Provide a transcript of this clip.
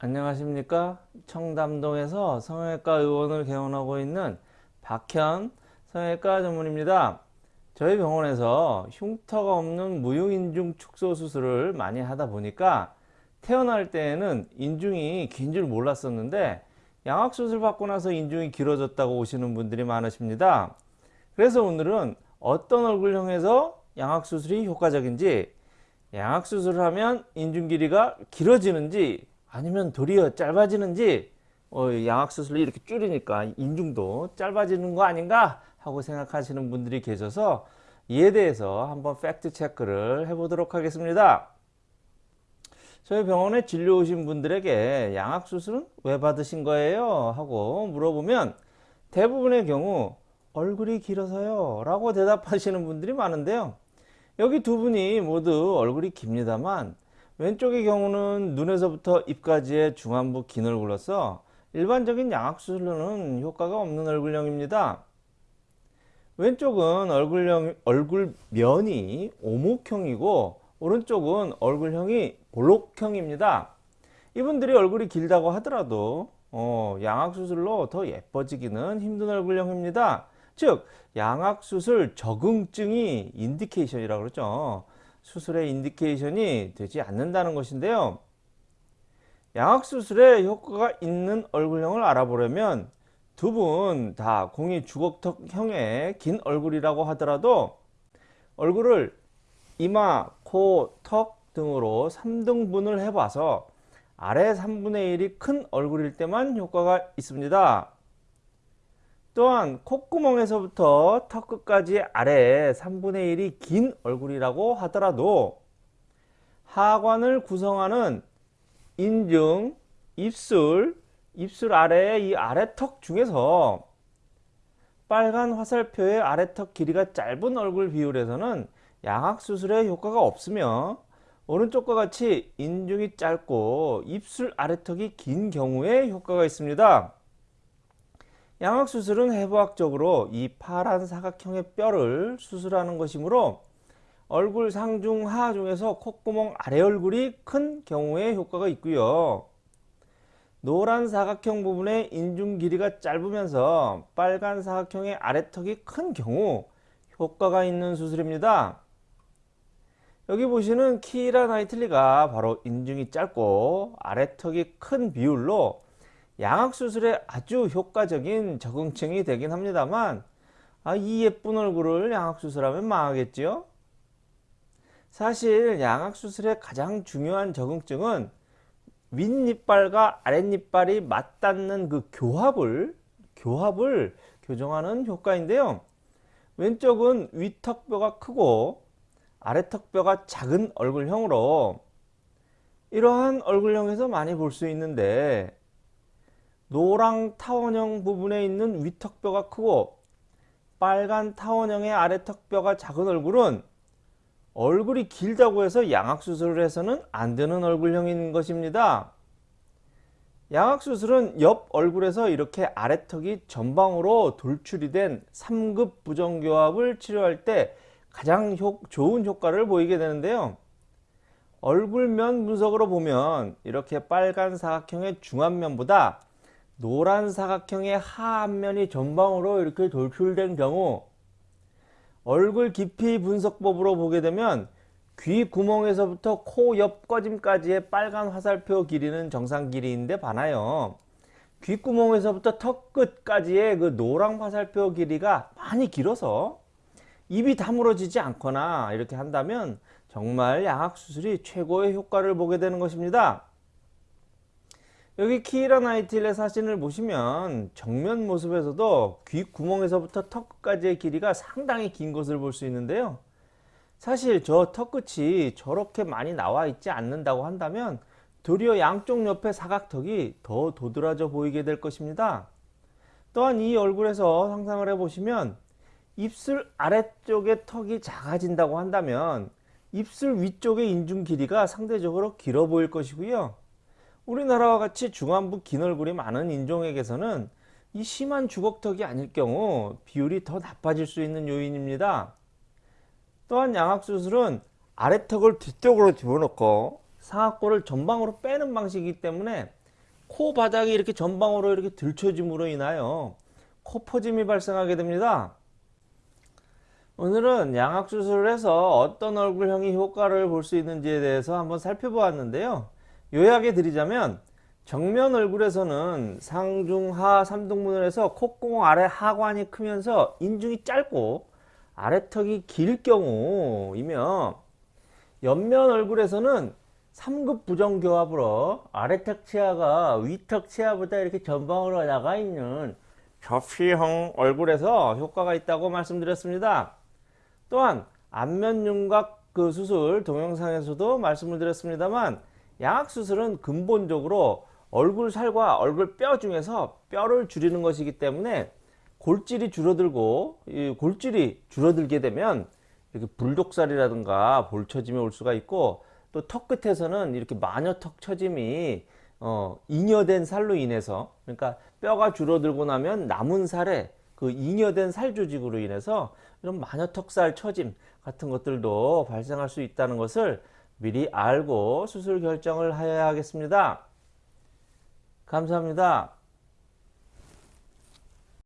안녕하십니까? 청담동에서 성형외과 의원을 개원하고 있는 박현 성형외과 전문입니다. 저희 병원에서 흉터가 없는 무용인중 축소 수술을 많이 하다 보니까 태어날 때에는 인중이 긴 줄 몰랐었는데 양악수술 받고 나서 인중이 길어졌다고 오시는 분들이 많으십니다. 그래서 오늘은 어떤 얼굴형에서 양악수술이 효과적인지 양악수술을 하면 인중 길이가 길어지는지 아니면 도리어 짧아지는지 어, 양악수술을 이렇게 줄이니까 인중도 짧아지는 거 아닌가 하고 생각하시는 분들이 계셔서 이에 대해서 한번 팩트 체크를 해보도록 하겠습니다. 저희 병원에 진료 오신 분들에게 양악수술은 왜 받으신 거예요? 하고 물어보면 대부분의 경우 얼굴이 길어서요 라고 대답하시는 분들이 많은데요. 여기 두 분이 모두 얼굴이 깁니다만 왼쪽의 경우는 눈에서부터 입까지의 중안부 긴 얼굴로서 일반적인 양악수술로는 효과가 없는 얼굴형입니다. 왼쪽은 얼굴형, 얼굴면이 오목형이고 오른쪽은 얼굴형이 볼록형입니다. 이분들이 얼굴이 길다고 하더라도 어, 양악수술로 더 예뻐지기는 힘든 얼굴형입니다. 즉 양악수술 적응증이 indication이라고 그러죠. 수술의 indication이 되지 않는다는 것인데요. 양악수술에 효과가 있는 얼굴형을 알아보려면 두 분 다 공이 주걱턱형의 긴 얼굴이라고 하더라도 얼굴을 이마, 코, 턱 등으로 3등분을 해봐서 아래 3분의 1이 큰 얼굴일 때만 효과가 있습니다. 또한 콧구멍에서부터 턱 끝까지 아래 3분의 1이 긴 얼굴이라고 하더라도 하관을 구성하는 인중, 입술, 입술 아래의 이 아래턱 중에서 빨간 화살표의 아래턱 길이가 짧은 얼굴 비율에서는 양악수술에 효과가 없으며 오른쪽과 같이 인중이 짧고 입술 아래턱이 긴 경우에 효과가 있습니다. 양악 수술은 해부학적으로 이 파란 사각형의 뼈를 수술하는 것이므로 얼굴 상중 하 중에서 콧구멍 아래 얼굴이 큰 경우에 효과가 있고요. 노란 사각형 부분의 인중 길이가 짧으면서 빨간 사각형의 아래턱이 큰 경우 효과가 있는 수술입니다. 여기 보시는 키라 나이틀리가 바로 인중이 짧고 아래턱이 큰 비율로 양악수술에 아주 효과적인 적응증이 되긴 합니다만 아, 이 예쁜 얼굴을 양악수술하면 망하겠지요? 사실 양악수술의 가장 중요한 적응증은 윗니빨과 아랫니빨이 맞닿는 그 교합을 교합을 교정하는 효과인데요. 왼쪽은 윗턱뼈가 크고 아래턱뼈가 작은 얼굴형으로 이러한 얼굴형에서 많이 볼 수 있는데 노랑 타원형 부분에 있는 위턱뼈가 크고 빨간 타원형의 아래턱뼈가 작은 얼굴은 얼굴이 길다고 해서 양악수술을 해서는 안 되는 얼굴형인 것입니다. 양악수술은 옆 얼굴에서 이렇게 아래턱이 전방으로 돌출이 된 3급 부정교합을 치료할 때 가장 효, 좋은 효과를 보이게 되는데요. 얼굴면 분석으로 보면 이렇게 빨간 사각형의 중안면보다 노란 사각형의 하안면이 전방으로 이렇게 돌출된 경우 얼굴 깊이 분석법으로 보게 되면 귀 구멍에서부터 코 옆 꺼짐까지의 빨간 화살표 길이는 정상 길이인데 반하여 귓구멍에서부터 턱 끝까지의 그 노랑 화살표 길이가 많이 길어서 입이 다물어지지 않거나 이렇게 한다면 정말 양악수술이 최고의 효과를 보게 되는 것입니다. 여기 키라 나이틸의 사진을 보시면 정면 모습에서도 귓구멍에서부터 턱끝까지의 길이가 상당히 긴 것을 볼 수 있는데요. 사실 저 턱끝이 저렇게 많이 나와 있지 않는다고 한다면 도리어 양쪽 옆에 사각턱이 더 도드라져 보이게 될 것입니다. 또한 이 얼굴에서 상상을 해보시면 입술 아래쪽의 턱이 작아진다고 한다면 입술 위쪽의 인중 길이가 상대적으로 길어 보일 것이고요. 우리나라와 같이 중안부 긴 얼굴이 많은 인종에게서는 이 심한 주걱턱이 아닐 경우 비율이 더 나빠질 수 있는 요인입니다. 또한 양악수술은 아래턱을 뒤쪽으로 집어넣고 상악골을 전방으로 빼는 방식이기 때문에 코 바닥이 이렇게 전방으로 이렇게 들춰짐으로 인하여 코 퍼짐이 발생하게 됩니다. 오늘은 양악 수술을 해서 어떤 얼굴형이 효과를 볼 수 있는지에 대해서 한번 살펴보았는데요. 요약해 드리자면 정면 얼굴에서는 상중하 삼등분을 해서 콧구멍 아래 하관이 크면서 인중이 짧고 아래턱이 길 경우이며 옆면 얼굴에서는 3급 부정교합으로 아래턱 치아가 위턱 치아보다 이렇게 전방으로 나가 있는 접시형 얼굴에서 효과가 있다고 말씀드렸습니다. 또한 안면 윤곽 그 수술 동영상에서도 말씀을 드렸습니다만 양악 수술은 근본적으로 얼굴 살과 얼굴 뼈 중에서 뼈를 줄이는 것이기 때문에 골질이 줄어들고 이 골질이 줄어들게 되면 이렇게 불독살이라든가 볼처짐이 올 수가 있고 또 턱 끝에서는 이렇게 마녀턱 처짐이 어, 잉여된 살로 인해서 그러니까 뼈가 줄어들고 나면 남은 살에 그 잉여된 살 조직으로 인해서 이런 마녀턱살 처짐 같은 것들도 발생할 수 있다는 것을 미리 알고 수술 결정을 하여야 하겠습니다. 감사합니다.